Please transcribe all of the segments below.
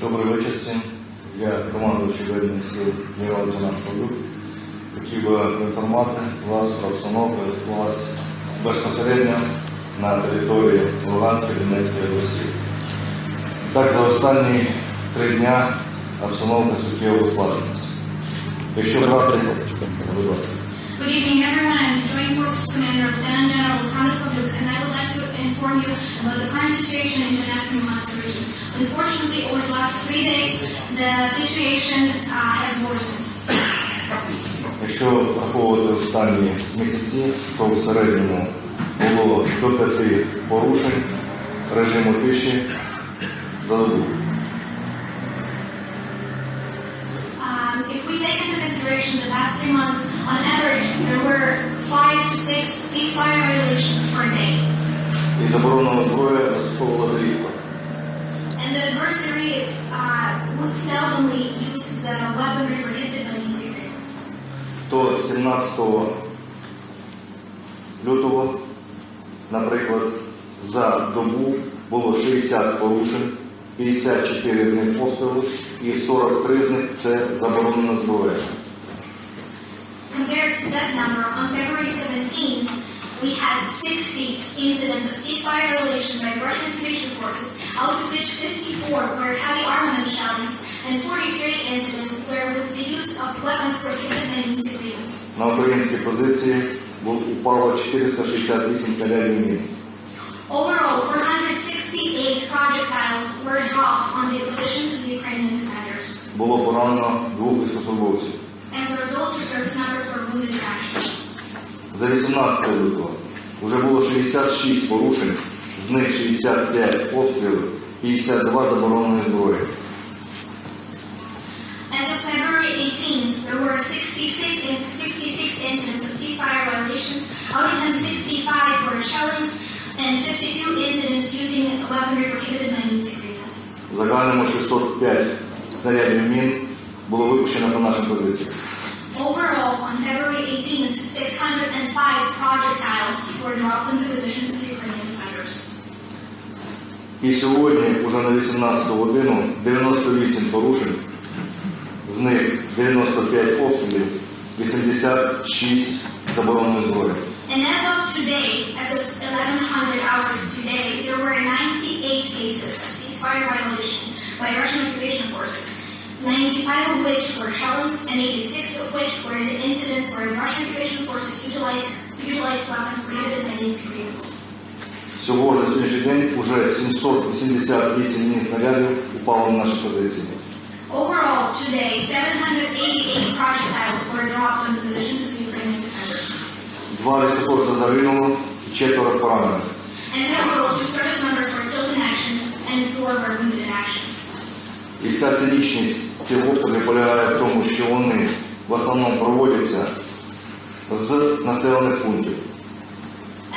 Добрий вечір всім. Я командуючий воєнних сил генерал лейтенант. Хотів би поінформувати вас про обстановку вас безпосередньо на території Луганської Донецької області. Так, за останні три дня обстановка суттєво ускладнилася. Якщо брати, будь ласка. Good evening, everyone. I'm the Joint Forces Commander, Lieutenant General Alexander Pavluk, and I would like to inform you about the current situation in Donetsk and Luhansk regions. Unfortunately, over the last three days, the situation uh, has worsened. Якщо враховувати останні місяці, то в середньому було до п'яти порушень режиму тиші за добу. we take into consideration the past three months, on average, there were five to six ceasefire violations per day. І заборонено зброя застосовувала рідко. And the adversary uh, would seldomly use the weaponry prohibited by these agreements. То 17 лютого, наприклад, за добу було 60 порушень, 54 з них постріли і 43 з них це заборонена зброя. Compared to that number, on February 17th, we had 60 incidents of ceasefire violation by Russian occupation forces, out of which 54 were heavy armament shellings, and 43 incidents were with the use of weapons prohibited by these agreements. На українські позиції бу- упало 468 снарядів мін. Overall, 468 projectiles were dropped on the positions of the Ukrainian commanders. Було поранено двох військовослужбовців. As a result, two service members were wounded in action. За 18 лютого вже було 66 порушень, з них 65 обстрілів, 52 забороненої зброї. As of February 18th, there were 66, in- 66 incidents of ceasefire violations. Out of them, 65 were shellings and 52 incidents using weaponry prohibited by these agreements. В загальному 605 снарядів мін було випущено по нашим позиціям. Overall, on February 18th, 605 projectiles were dropped into positions of the Ukrainian defenders. І сьогодні, уже на 18 годину, 98 порушень, з них 95 обстрілів, 86 забороненої зброї. And as of today, as of of ceasefire violation by Russian occupation forces, 95 of which were shellings and 86 of which were the incidents where Russian occupation forces utilized, utilized weapons prohibited by these agreements. Всього на сьогоднішній день уже 788 мін снарядів упало на наші позиції. Overall, today, 788 projectiles were dropped on the positions of the Ukrainian defenders. Два військовослужбовця загинуло, четверо поранених. As a result, two service members were killed in action and four were wounded in action. І вся цинічність цих обстрілів полягає в тому, що вони в основному проводяться з населених пунктів.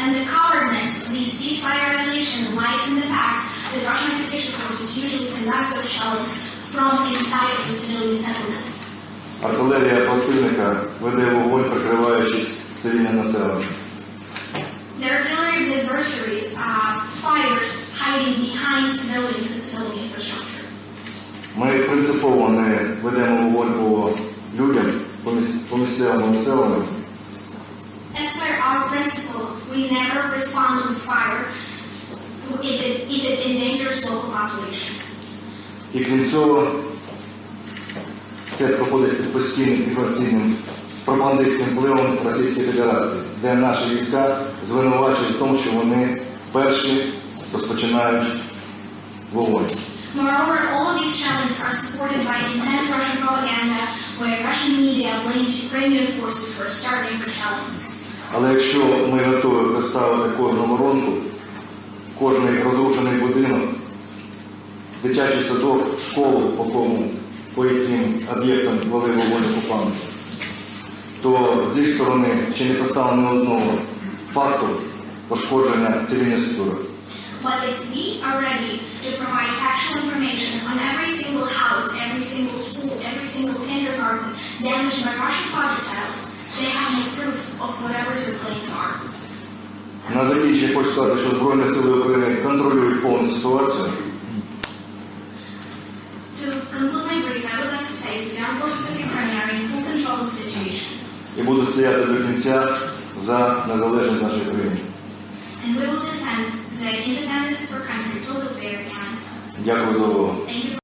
And the cowardness of these ceasefire violations lies in the fact that Russian occupation forces usually conduct those shellings from inside the civilian settlements. Артилерія противника веде вогонь, прикриваючись цивільне населення. The artillery of the adversary uh, fires hiding behind civilians and civilian infrastructure. Ми принципово не ведемо вогонь людям, по місцевому населенню, As per our principle, we never respond with fire if it, if it endangers local population. і крім цього, це проходить під постійним інформаційним пропагандистським впливом Російської Федерації, де наші війська звинувачують в тому, що вони перші розпочинають вогонь. Moreover, all of these shellings are supported by intense Russian propaganda where Russian media blames Ukrainian forces for starting the shellings. Але якщо ми готові представити кожну воронку, кожний розрушений будинок, дитячий садок, школу, по кому, по яким об'єктам вели вогонь окупанти, то з їх сторони ще не поставлено одного факту пошкодження цивільної структури. But if we are ready to provide factual information on every single house, every single school, every single kindergarten damaged by Russian projectiles, they have no proof of whatever their claims are. На закінчення хочу сказати, що Збройні сили України контролюють повну ситуацію. І будуть стояти до кінця за незалежність нашої країни. And we will defend the independence of our country till the very end. Дякую за увагу. Thank you